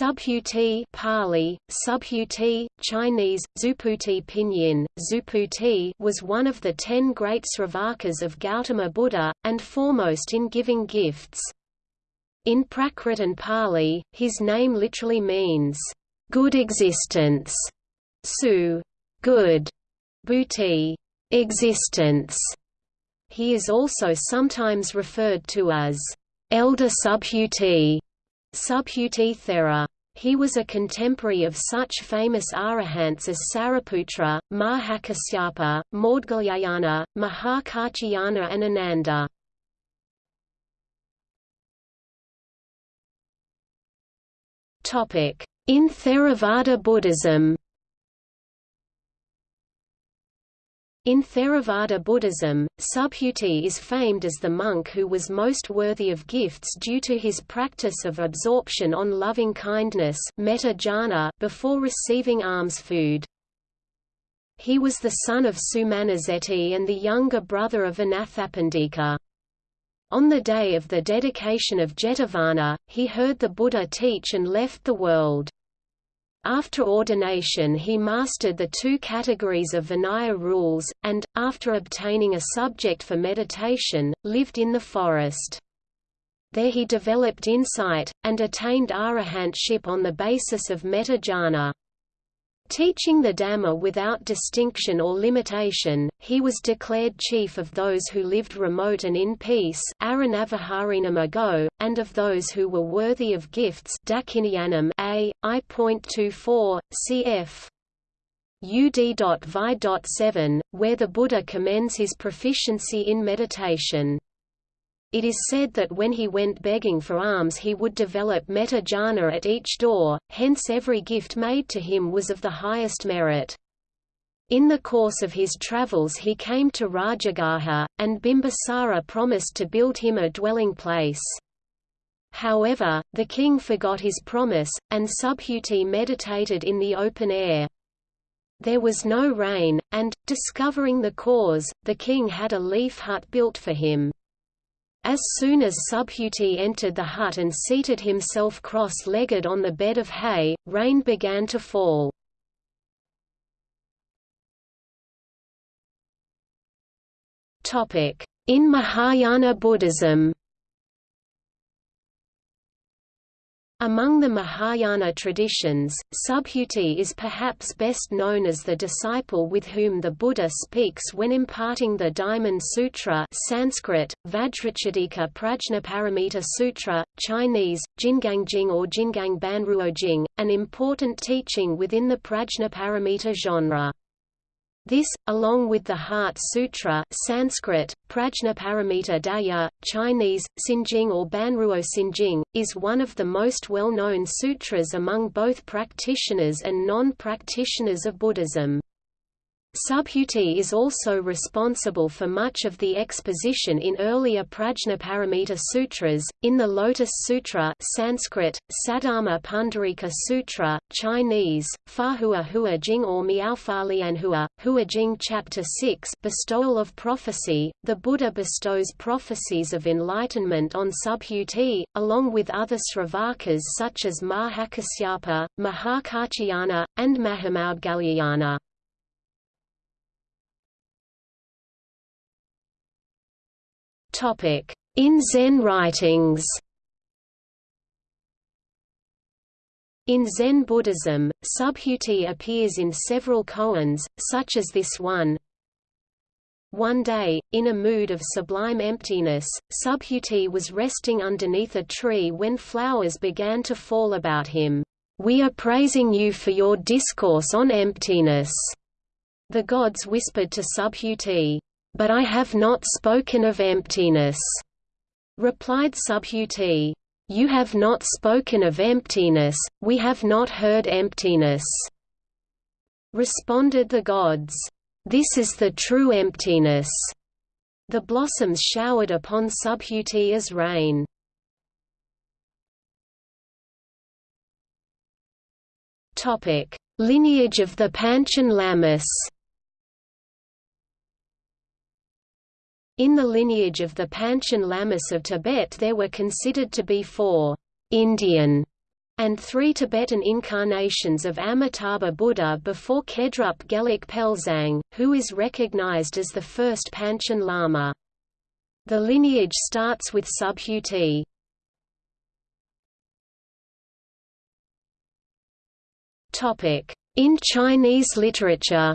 Subhuti Pali, Subhuti, Chinese, Zuputi Pinyin, Zuputi was one of the ten great Sravakas of Gautama Buddha, and foremost in giving gifts. In Prakrit and Pali, his name literally means, "...good existence", su, good, bhuti, existence. He is also sometimes referred to as, "...elder Subhuti", Subhuti Thera. He was a contemporary of such famous arahants as Sariputra, Mahakasyapa, Maudgalyayana, Mahakatyayana and Ananda. In Theravada Buddhism In Theravada Buddhism, Subhuti is famed as the monk who was most worthy of gifts due to his practice of absorption on loving kindness before receiving alms food. He was the son of Sumanasetthi and the younger brother of Anathapindika. On the day of the dedication of Jetavana, he heard the Buddha teach and left the world. After ordination he mastered the two categories of Vinaya rules, and, after obtaining a subject for meditation, lived in the forest. There he developed insight, and attained arahantship on the basis of metta jhana. Teaching the Dhamma without distinction or limitation, he was declared chief of those who lived remote and in peace and of those who were worthy of gifts Dakkhineyyanam a. I.24, cf. UD.Vi.7, where the Buddha commends his proficiency in meditation. It is said that when he went begging for alms he would develop metta jhana at each door, hence every gift made to him was of the highest merit. In the course of his travels he came to Rajagaha, and Bimbisara promised to build him a dwelling place. However, the king forgot his promise, and Subhuti meditated in the open air. There was no rain, and, discovering the cause, the king had a leaf hut built for him. As soon as Subhuti entered the hut and seated himself cross-legged on the bed of hay, rain began to fall. In Mahayana Buddhism Among the Mahayana traditions, Subhuti is perhaps best known as the disciple with whom the Buddha speaks when imparting the Diamond Sutra Sanskrit, Vajracchedika Prajnaparamita Sutra, Chinese, Jingangjing or Jingang Banruojing, an important teaching within the Prajnaparamita genre. This, along with the Heart Sutra Sanskrit, Prajnaparamita Daya, Chinese, Xinjing or Banruo Xinjing, is one of the most well-known sutras among both practitioners and non-practitioners of Buddhism. Subhuti is also responsible for much of the exposition in earlier Prajnaparamita sutras, in the Lotus Sutra Sanskrit, Saddharma Pundarika Sutra, Chinese, Fahua Hua Jing or Miaofalianhua, Hua Jing Chapter 6 Bestowal of Prophecy, the Buddha bestows prophecies of enlightenment on Subhuti, along with other Sravakas such as Mahakasyapa, Mahakatyayana, and Mahamudgalyayana. In Zen writings In Zen Buddhism, Subhuti appears in several koans, such as this one. One day, in a mood of sublime emptiness, Subhuti was resting underneath a tree when flowers began to fall about him. We are praising you for your discourse on emptiness. The gods whispered to Subhuti, but I have not spoken of emptiness. Replied Subhuti. You have not spoken of emptiness, we have not heard emptiness. Responded the gods. This is the true emptiness. The blossoms showered upon Subhuti as rain. Lineage of the Panchen Lamas In the lineage of the Panchen Lamas of Tibet there were considered to be four «Indian» and three Tibetan incarnations of Amitabha Buddha before Khedrup Gelek Pelzang, who is recognized as the first Panchen Lama. The lineage starts with Subhuti. In Chinese literature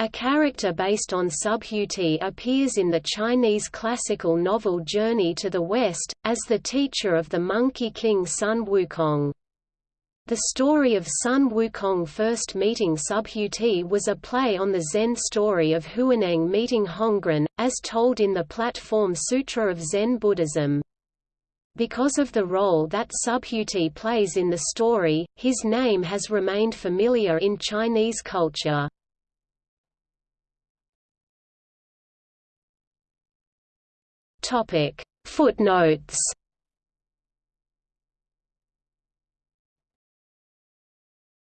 A character based on Subhuti appears in the Chinese classical novel Journey to the West, as the teacher of the Monkey King Sun Wukong. The story of Sun Wukong first meeting Subhuti was a play on the Zen story of Huineng meeting Hongren, as told in the Platform Sutra of Zen Buddhism. Because of the role that Subhuti plays in the story, his name has remained familiar in Chinese culture. Topic. Footnotes